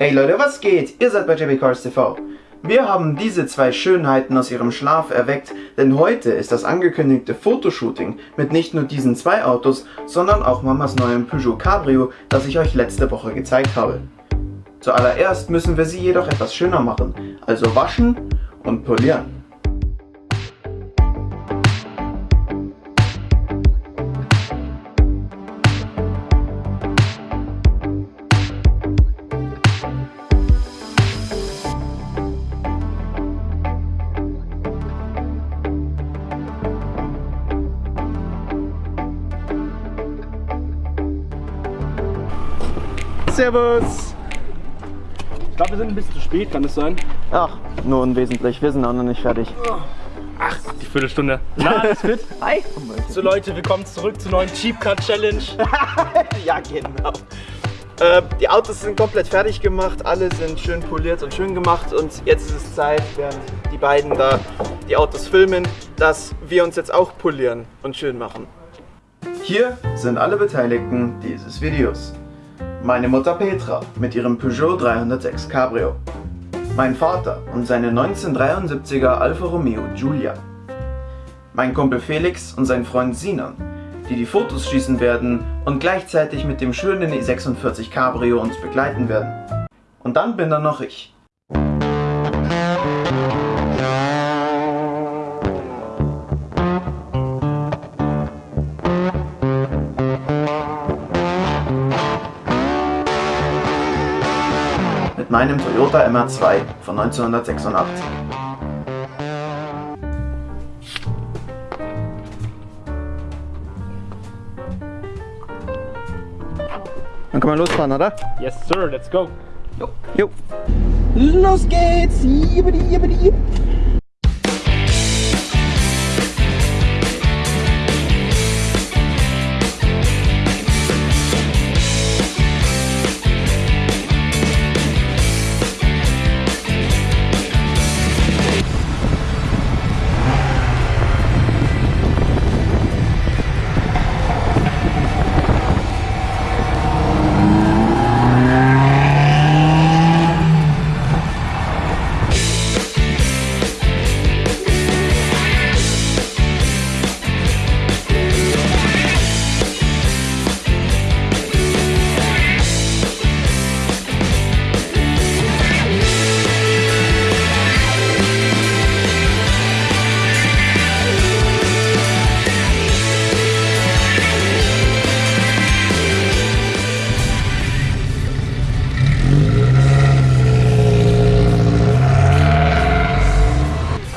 Hey Leute, was geht? Ihr seid bei JB Cars TV. Wir haben diese zwei Schönheiten aus ihrem Schlaf erweckt, denn heute ist das angekündigte Fotoshooting mit nicht nur diesen zwei Autos, sondern auch Mamas neuem Peugeot Cabrio, das ich euch letzte Woche gezeigt habe. Zuallererst müssen wir sie jedoch etwas schöner machen, also waschen und polieren. Servus! Ich glaube, wir sind ein bisschen zu spät, kann das sein? Ach, nur unwesentlich, wir sind auch noch nicht fertig. Ach, die Viertelstunde. Na, alles fit? Hi! So Leute, willkommen zurück zur neuen Cheap Car Challenge. ja, genau. Äh, die Autos sind komplett fertig gemacht, alle sind schön poliert und schön gemacht und jetzt ist es Zeit, während die beiden da die Autos filmen, dass wir uns jetzt auch polieren und schön machen. Hier sind alle Beteiligten dieses Videos. Meine Mutter Petra mit ihrem Peugeot 306 Cabrio. Mein Vater und seine 1973er Alfa Romeo Giulia. Mein Kumpel Felix und sein Freund Sinan, die die Fotos schießen werden und gleichzeitig mit dem schönen E46 Cabrio uns begleiten werden. Und dann bin da noch ich. Mit meinem Toyota MR2 von 1986. Dann können wir losfahren, oder? Yes, sir, let's go. Jo. Los geht's! Jibbidi, jibbidi, jibb.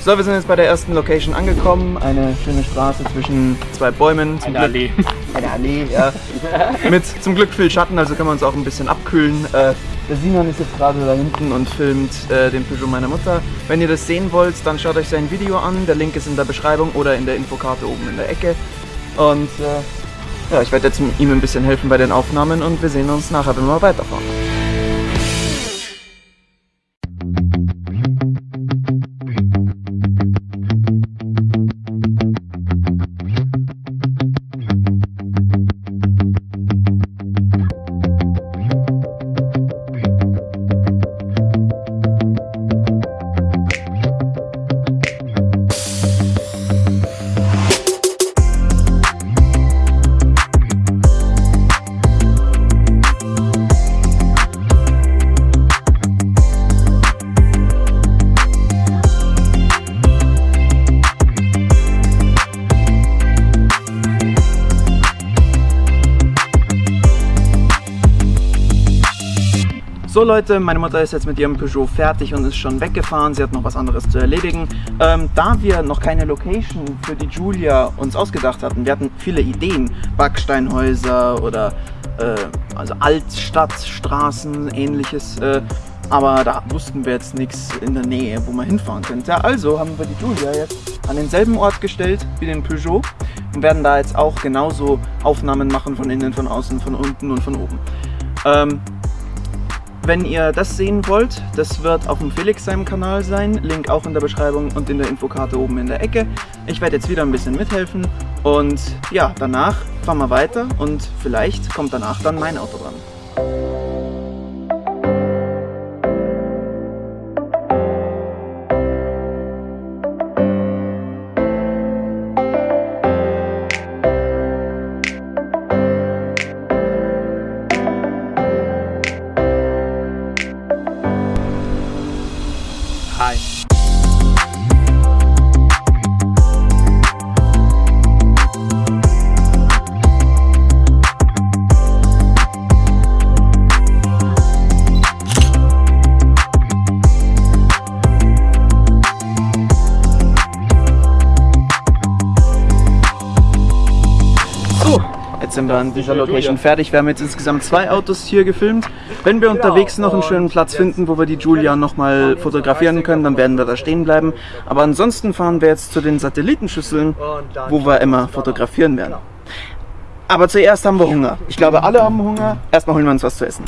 So, wir sind jetzt bei der ersten Location angekommen. Eine schöne Straße zwischen zwei Bäumen. Zum Eine Glück- Allee. Eine Allee, ja. Mit zum Glück viel Schatten, also können wir uns auch ein bisschen abkühlen. Äh, der Simon ist jetzt gerade da hinten und filmt äh, den Peugeot meiner Mutter. Wenn ihr das sehen wollt, dann schaut euch sein Video an. Der Link ist in der Beschreibung oder in der Infokarte oben in der Ecke. Und äh, ja, ich werde jetzt ihm ein bisschen helfen bei den Aufnahmen und wir sehen uns nachher, wenn wir weiterfahren. So Leute, meine Mutter ist jetzt mit ihrem Peugeot fertig und ist schon weggefahren. Sie hat noch was anderes zu erledigen. Ähm, da wir noch keine Location für die Julia uns ausgedacht hatten, wir hatten viele Ideen, Backsteinhäuser oder äh, also Altstadtstraßen, ähnliches. Äh, aber da wussten wir jetzt nichts in der Nähe, wo man hinfahren könnte. Also haben wir die Julia jetzt an denselben Ort gestellt wie den Peugeot und werden da jetzt auch genauso Aufnahmen machen von innen, von außen, von unten und von oben. Ähm, wenn ihr das sehen wollt, das wird auf dem Felix seinem Kanal sein, Link auch in der Beschreibung und in der Infokarte oben in der Ecke. Ich werde jetzt wieder ein bisschen mithelfen und ja, danach fahren wir weiter und vielleicht kommt danach dann mein Auto dran. Sind wir an dieser Location fertig. Wir haben jetzt insgesamt zwei Autos hier gefilmt. Wenn wir unterwegs noch einen schönen Platz finden, wo wir die Julia nochmal fotografieren können, dann werden wir da stehen bleiben. Aber ansonsten fahren wir jetzt zu den Satellitenschüsseln, wo wir immer fotografieren werden. Aber zuerst haben wir Hunger. Ich glaube, alle haben Hunger. Erstmal holen wir uns was zu essen.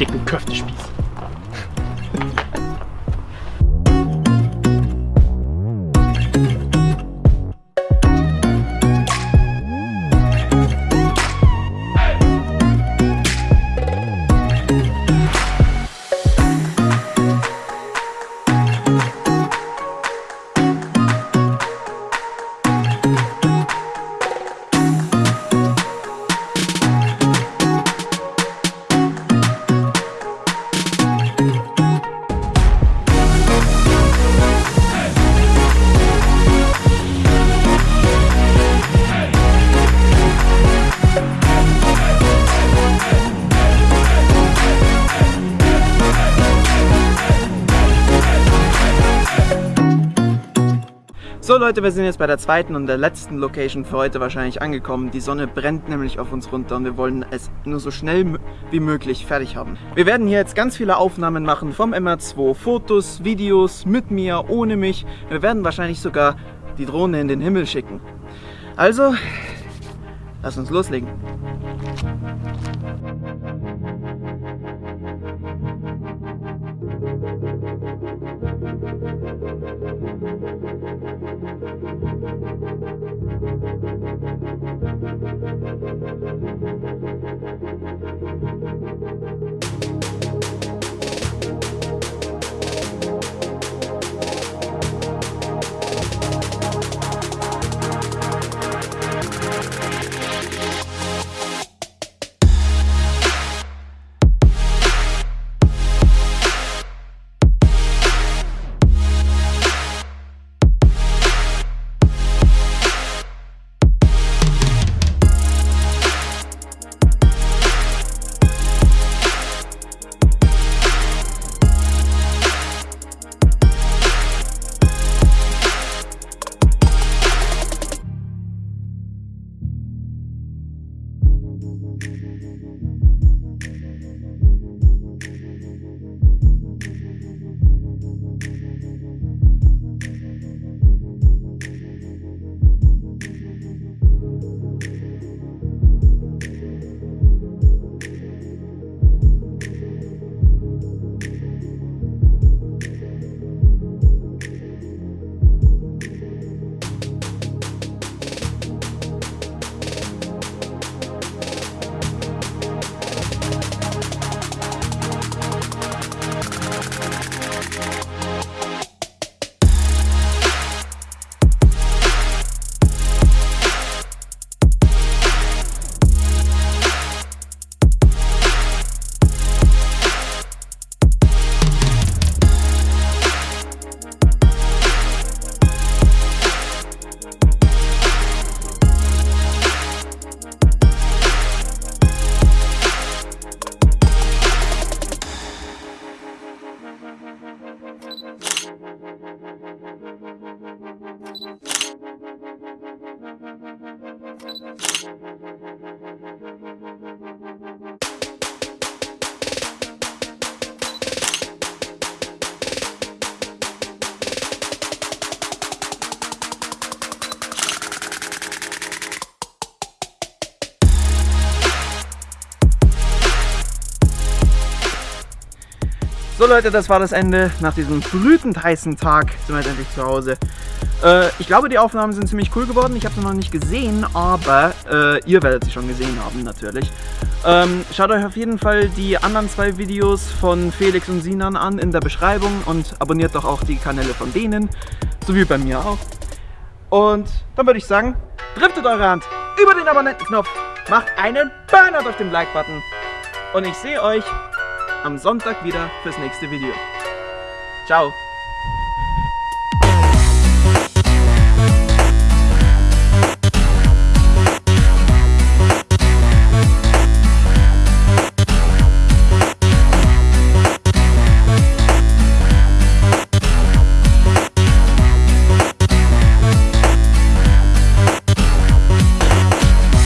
Dicken Köftespieß. So Leute, wir sind jetzt bei der zweiten und der letzten Location für heute wahrscheinlich angekommen. Die Sonne brennt nämlich auf uns runter und wir wollen es nur so schnell wie möglich fertig haben. Wir werden hier jetzt ganz viele Aufnahmen machen vom MR2. Fotos, Videos, mit mir, ohne mich. Wir werden wahrscheinlich sogar die Drohne in den Himmel schicken. Also, lass uns loslegen. So Leute, das war das Ende. Nach diesem brütend heißen Tag sind wir jetzt endlich zu Hause. Äh, ich glaube, die Aufnahmen sind ziemlich cool geworden. Ich habe sie noch nicht gesehen, aber äh, ihr werdet sie schon gesehen haben natürlich. Ähm, schaut euch auf jeden Fall die anderen zwei Videos von Felix und Sinan an in der Beschreibung und abonniert doch auch die Kanäle von denen, so wie bei mir auch. Und dann würde ich sagen, driftet eure Hand über den Abonnentenknopf, macht einen Burnout auf dem Like-Button und ich sehe euch am Sonntag wieder fürs nächste Video. Ciao!